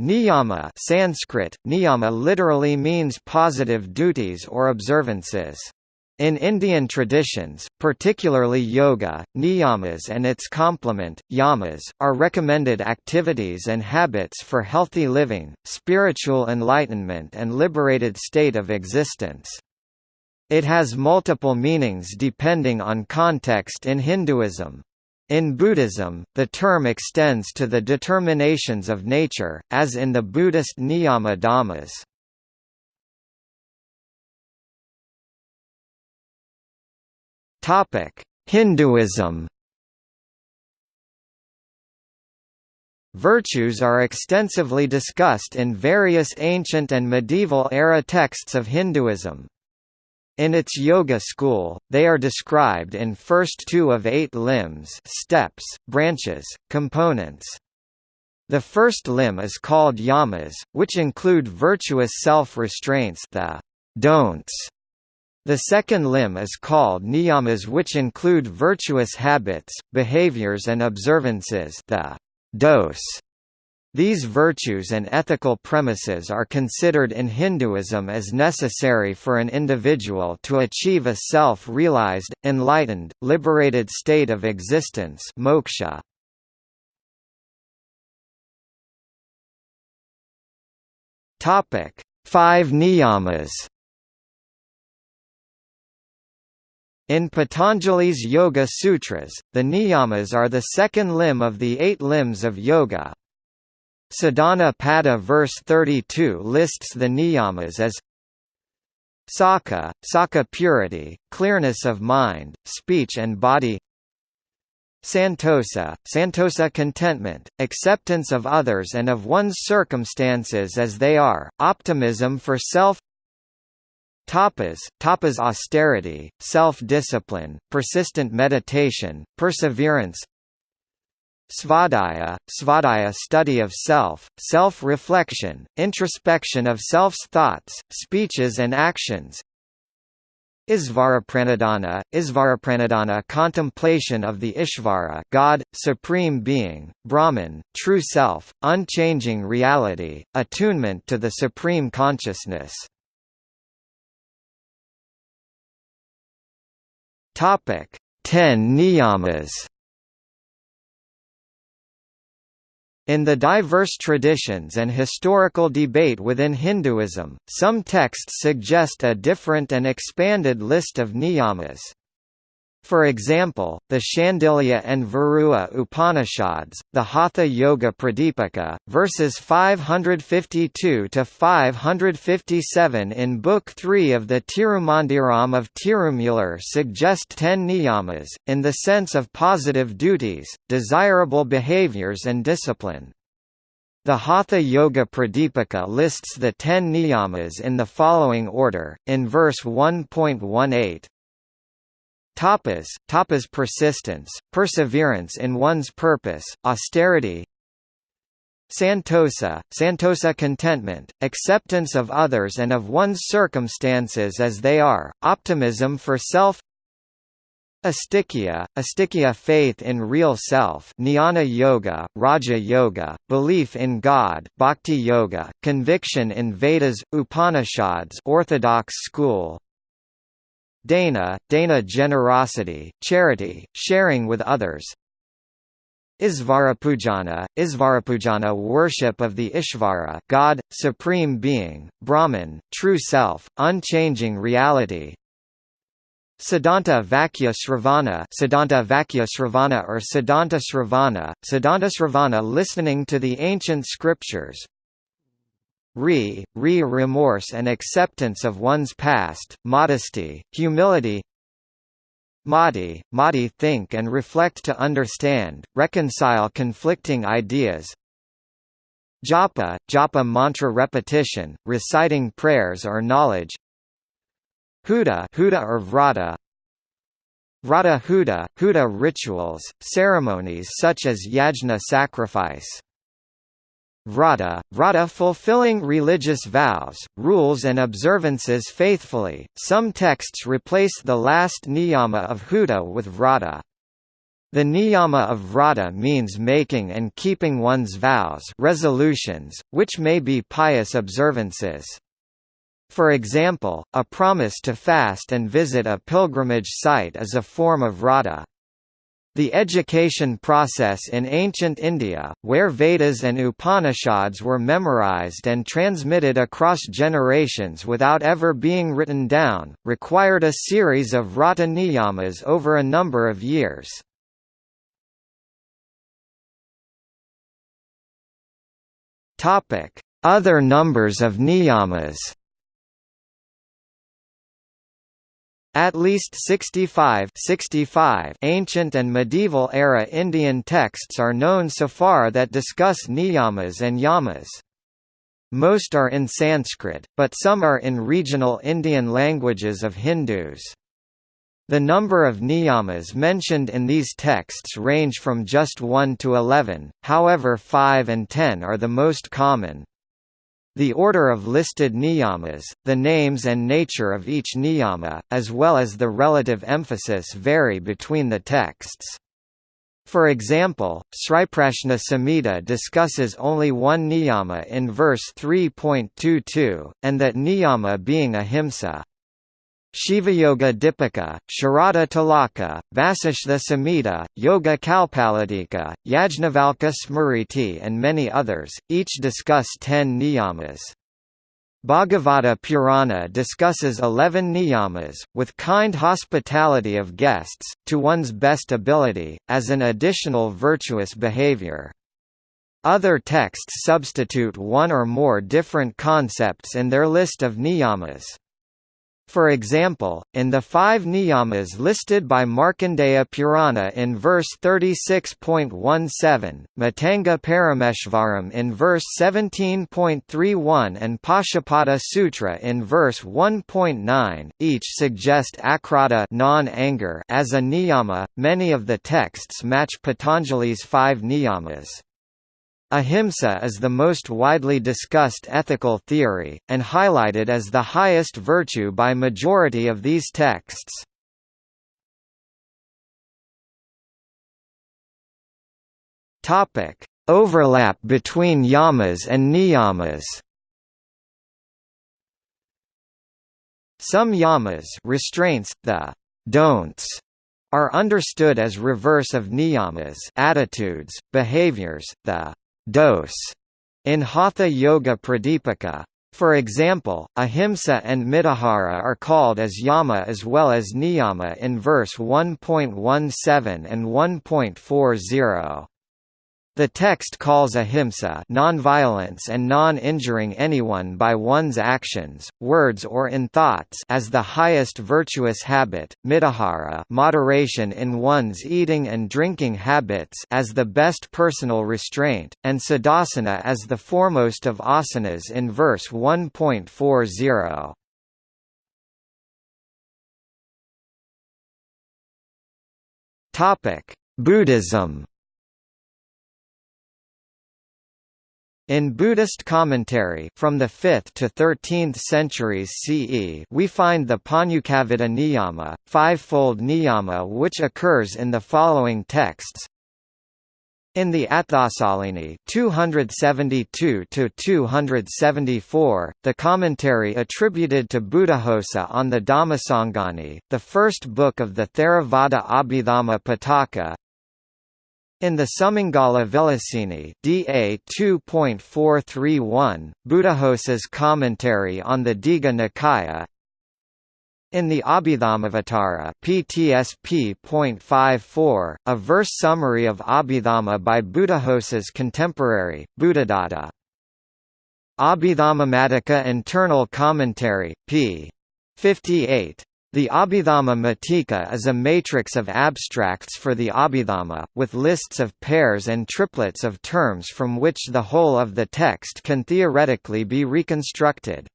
Niyama Sanskrit, niyama literally means positive duties or observances. In Indian traditions, particularly yoga, niyamas and its complement, yamas, are recommended activities and habits for healthy living, spiritual enlightenment and liberated state of existence. It has multiple meanings depending on context in Hinduism. In Buddhism, the term extends to the determinations of nature, as in the Buddhist Niyama Dhammas. Hinduism Virtues are extensively discussed in various ancient and medieval-era texts of Hinduism. In its yoga school, they are described in first two of eight limbs steps, branches, components. The first limb is called yamas, which include virtuous self-restraints the don'ts. The second limb is called niyamas which include virtuous habits, behaviors and observances the dos. These virtues and ethical premises are considered in Hinduism as necessary for an individual to achieve a self-realized, enlightened, liberated state of existence moksha. Five niyamas In Patanjali's Yoga Sutras, the niyamas are the second limb of the eight limbs of yoga. Sadhana Pada verse 32 lists the niyamas as Sakha, Sakha purity, clearness of mind, speech and body Santosa, Santosa contentment, acceptance of others and of one's circumstances as they are, optimism for self Tapas, tapas austerity, self-discipline, persistent meditation, perseverance Svadhyaya, svadhyaya study of self, self-reflection, introspection of self's thoughts, speeches and actions. Isvarapranidhana, Isvarapranidhana contemplation of the Ishvara God, Supreme Being, Brahman, True Self, unchanging reality, attunement to the Supreme Consciousness. Ten niyamas In the diverse traditions and historical debate within Hinduism, some texts suggest a different and expanded list of niyamas. For example, the Shandilya and Varaha Upanishads, the Hatha Yoga Pradipika, verses 552 to 557 in Book 3 of the Tirumandiram of Tirumular suggest ten niyamas, in the sense of positive duties, desirable behaviors and discipline. The Hatha Yoga Pradipika lists the ten niyamas in the following order, in verse 1.18, Tapas, tapas persistence, perseverance in one's purpose, austerity. Santosa, santosa contentment, acceptance of others and of one's circumstances as they are, optimism for self. Astikya, astikya faith in real self Jnana Yoga, Raja Yoga, belief in God Bhakti Yoga, conviction in Vedas, Upanishads Orthodox school, Dana, Dana generosity, charity, sharing with others. Isvarapujana, Isvarapujana worship of the Ishvara God, Supreme Being, Brahman, True Self, unchanging reality. Siddhanta Vakya Sravana Siddhanta Vakya Sravana or Siddhanta Sravana, Siddhanta Sravana listening to the ancient scriptures, re, re remorse and acceptance of one's past, modesty, humility Mati, Mati think and reflect to understand, reconcile conflicting ideas Japa, japa mantra repetition, reciting prayers or knowledge Huta, Huta or Vrata Vrata Huta, Huta rituals, ceremonies such as yajna sacrifice Vrata, vrata fulfilling religious vows, rules and observances faithfully. Some texts replace the last niyama of huta with vrata. The niyama of vrata means making and keeping one's vows resolutions, which may be pious observances. For example, a promise to fast and visit a pilgrimage site is a form of vrata. The education process in ancient India, where Vedas and Upanishads were memorized and transmitted across generations without ever being written down, required a series of vrata niyamas over a number of years. Other numbers of niyamas At least 65, 65 ancient and medieval era Indian texts are known so far that discuss niyamas and yamas. Most are in Sanskrit, but some are in regional Indian languages of Hindus. The number of niyamas mentioned in these texts range from just 1 to 11, however 5 and 10 are the most common. The order of listed niyamas, the names and nature of each niyama, as well as the relative emphasis vary between the texts. For example, Sriprashna Samhita discusses only one niyama in verse 3.22, and that niyama being ahimsa. Shivayoga Dipika, Sharada Tilaka, Vasishtha Samhita, Yoga Kalpaladika, Yajnavalkya Smriti and many others, each discuss ten niyamas. Bhagavata Purana discusses eleven niyamas, with kind hospitality of guests, to one's best ability, as an additional virtuous behavior. Other texts substitute one or more different concepts in their list of niyamas. For example, in the five niyamas listed by Markandeya Purana in verse 36.17, Matanga Parameshvaram in verse 17.31 and Pashupata Sutra in verse 1.9, each suggest akrodha non-anger as a niyama. Many of the texts match Patanjali's five niyamas. Ahimsa is the most widely discussed ethical theory, and highlighted as the highest virtue by majority of these texts. Overlap between yamas and niyamas Some yamas restraints, the don'ts are understood as reverse of niyamas attitudes, behaviors, the dose in Hatha Yoga Pradipika. For example, ahimsa and mitahara are called as yama as well as niyama in verse 1.17 and 1.40. The text calls ahimsa nonviolence and non-injuring anyone by one's actions, words or in thoughts as the highest virtuous habit, mitahara moderation in one's eating and drinking habits as the best personal restraint, and siddhasana as the foremost of asanas in verse 1.40. Buddhism In Buddhist commentary from the 5th to 13th centuries CE we find the pancavidha niyama, five-fold niyama which occurs in the following texts. In the Atthasalini 272–274, the commentary attributed to Buddhaghosa on the Dhammasangani, the first book of the Theravada Abhidhamma Pitaka, in the Sumangala Vilasini DA 2.431, Buddhaghosa's commentary on the Digha Nikaya in the Abhidhammavatara PTSP.54, a verse summary of Abhidhamma by Buddhaghosa's contemporary, Buddhadatta. Abhidhammamatika Internal Commentary, p. 58. The Abhidhamma Matika is a matrix of abstracts for the Abhidhamma, with lists of pairs and triplets of terms from which the whole of the text can theoretically be reconstructed.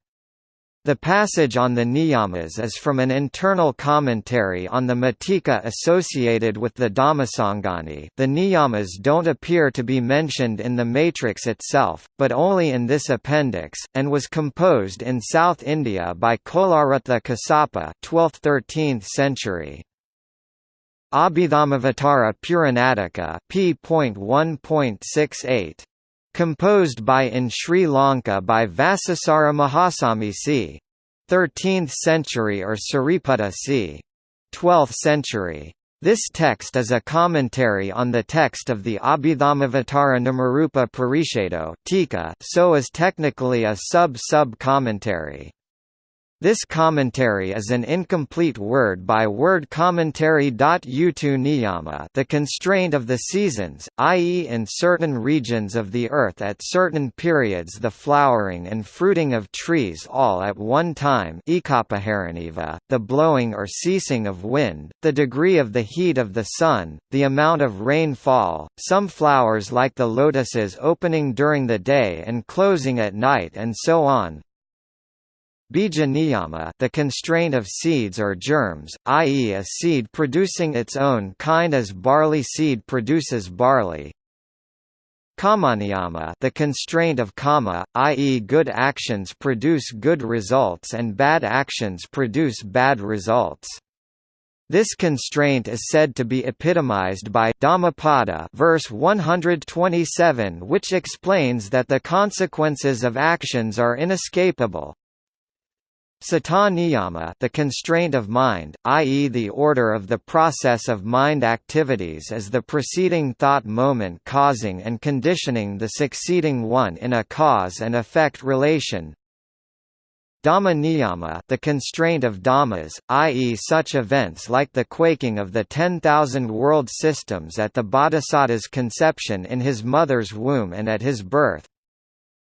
The passage on the niyamas is from an internal commentary on the matika associated with the Dhammasangani the niyamas don't appear to be mentioned in the matrix itself, but only in this appendix, and was composed in South India by Colarattha Kassapa 12th–13th century. Abhidhammavatara Puranatika p.1.68. Composed by in Sri Lanka by Vacissara Mahasami c. 13th century or Sariputta c. 12th century. This text is a commentary on the text of the Abhidhammavatara Namarupa Paricchedo so is technically a sub-sub-commentary. This commentary is an incomplete word-by-word commentary. Utu niyama the constraint of the seasons, i.e. in certain regions of the earth at certain periods the flowering and fruiting of trees all at one time the blowing or ceasing of wind, the degree of the heat of the sun, the amount of rainfall, some flowers like the lotuses opening during the day and closing at night and so on, Bija niyama the constraint of seeds or germs, i.e. a seed producing its own kind as barley seed produces barley. Kamaniyama the constraint of kama, i.e. good actions produce good results and bad actions produce bad results. This constraint is said to be epitomized by Dhammapada verse 127 which explains that the consequences of actions are inescapable, Sata niyama the constraint of mind, i.e. the order of the process of mind activities is the preceding thought moment causing and conditioning the succeeding one in a cause and effect relation. Dhamma niyama the constraint of dhammas, i.e. such events like the quaking of the 10,000 world systems at the bodhisattva's conception in his mother's womb and at his birth.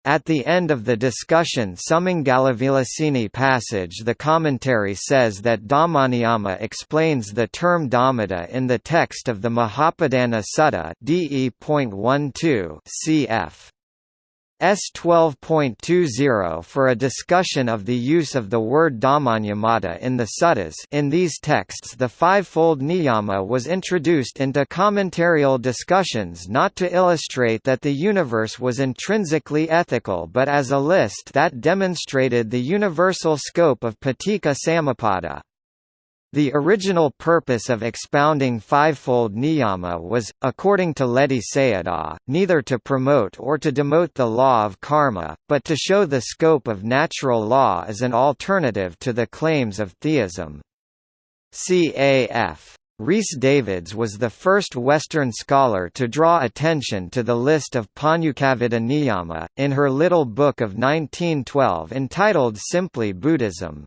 At the end of the discussion summing Sumangalavilasinī passage the commentary says that Dhammaniyama explains the term Dhammata in the text of the Mahapadana Sutta DE.12 cf. S 12.20 for a discussion of the use of the word Dhammaniyamata in the suttas in these texts the fivefold niyama was introduced into commentarial discussions not to illustrate that the universe was intrinsically ethical but as a list that demonstrated the universal scope of paticca samuppada. The original purpose of expounding fivefold niyama was, according to Ledi Sayadaw, neither to promote or to demote the law of karma, but to show the scope of natural law as an alternative to the claims of theism. Caf. Rhys Davids was the first Western scholar to draw attention to the list of pancavidha Niyama, in her little book of 1912 entitled simply Buddhism.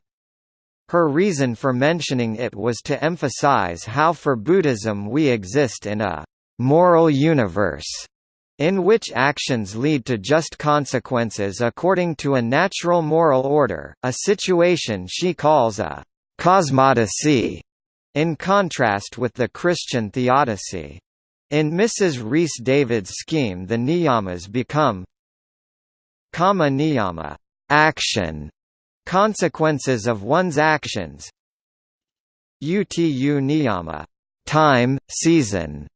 Her reason for mentioning it was to emphasize how for Buddhism we exist in a «moral universe» in which actions lead to just consequences according to a natural moral order, a situation she calls a «cosmodicy», in contrast with the Christian theodicy. In Mrs. Rhys David's scheme the niyamas become kama niyama action, Consequences of one's actions. Utu niyama time, season,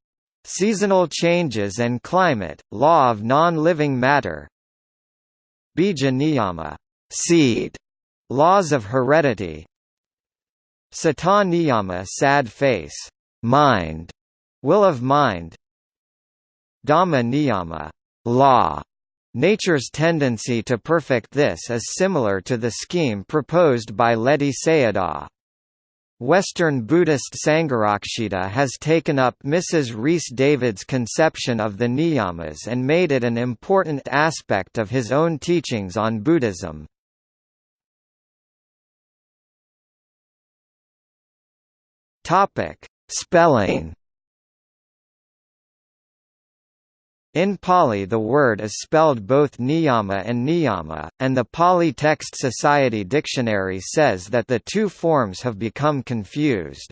seasonal changes and climate, law of non-living matter. Bija niyama seed, laws of heredity. Sata niyama sad face, mind, will of mind. Dhamma niyama law, Nature's tendency to perfect this is similar to the scheme proposed by Ledi Sayadaw. Western Buddhist Sangharakshita has taken up Mrs. Rhys David's conception of the niyamas and made it an important aspect of his own teachings on Buddhism. Spelling In Pali the word is spelled both niyama and niyama, and the Pali Text Society Dictionary says that the two forms have become confused.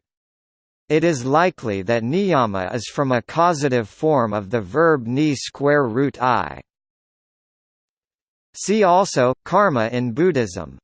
It is likely that niyama is from a causative form of the verb ni square root i. See also, karma in Buddhism